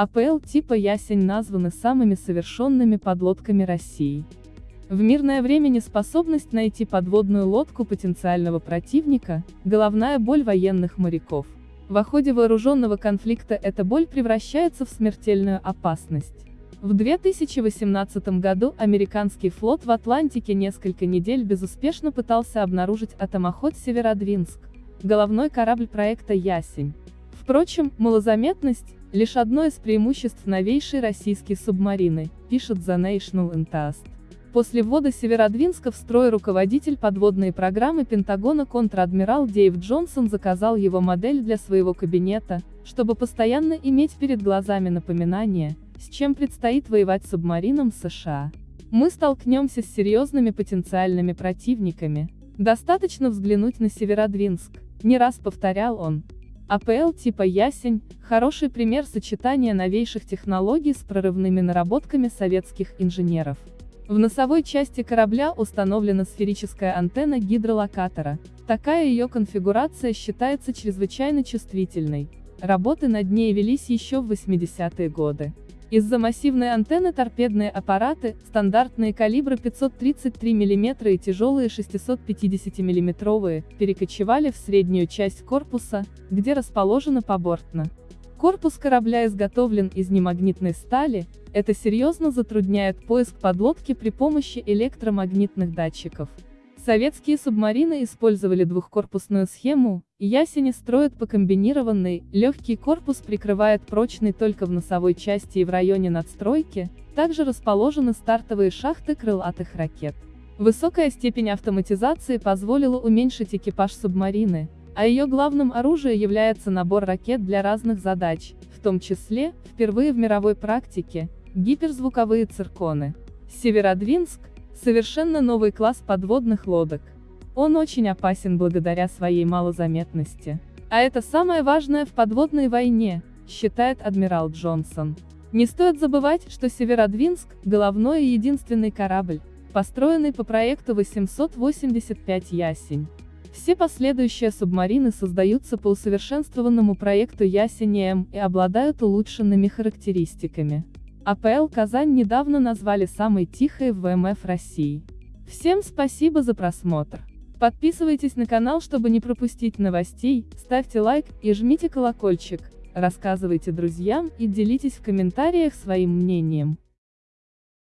АПЛ типа «Ясень» названы самыми совершенными подлодками России. В мирное время неспособность найти подводную лодку потенциального противника – головная боль военных моряков. В ходе вооруженного конфликта эта боль превращается в смертельную опасность. В 2018 году американский флот в Атлантике несколько недель безуспешно пытался обнаружить атомоход «Северодвинск», головной корабль проекта «Ясень». Впрочем, малозаметность – лишь одно из преимуществ новейшей российской субмарины, пишет The National Entast. После ввода Северодвинска в строй руководитель подводной программы Пентагона контр-адмирал Дейв Джонсон заказал его модель для своего кабинета, чтобы постоянно иметь перед глазами напоминание, с чем предстоит воевать субмаринам США. Мы столкнемся с серьезными потенциальными противниками. Достаточно взглянуть на Северодвинск, не раз повторял он. АПЛ типа «Ясень» – хороший пример сочетания новейших технологий с прорывными наработками советских инженеров. В носовой части корабля установлена сферическая антенна гидролокатора. Такая ее конфигурация считается чрезвычайно чувствительной. Работы над ней велись еще в 80-е годы. Из-за массивной антенны торпедные аппараты, стандартные калибры 533 мм и тяжелые 650 мм, перекочевали в среднюю часть корпуса, где расположена побортно. Корпус корабля изготовлен из немагнитной стали, это серьезно затрудняет поиск подлодки при помощи электромагнитных датчиков. Советские субмарины использовали двухкорпусную схему, ясени строят по комбинированной, легкий корпус прикрывает прочный только в носовой части и в районе надстройки, также расположены стартовые шахты крылатых ракет. Высокая степень автоматизации позволила уменьшить экипаж субмарины, а ее главным оружием является набор ракет для разных задач, в том числе, впервые в мировой практике, гиперзвуковые цирконы. Северодвинск – совершенно новый класс подводных лодок. Он очень опасен благодаря своей малозаметности. А это самое важное в подводной войне, считает адмирал Джонсон. Не стоит забывать, что Северодвинск – головной и единственный корабль, построенный по проекту 885 «Ясень». Все последующие субмарины создаются по усовершенствованному проекту Ясень-М и обладают улучшенными характеристиками. АПЛ Казань недавно назвали самой тихой в ВМФ России. Всем спасибо за просмотр. Подписывайтесь на канал, чтобы не пропустить новостей, ставьте лайк и жмите колокольчик, рассказывайте друзьям и делитесь в комментариях своим мнением.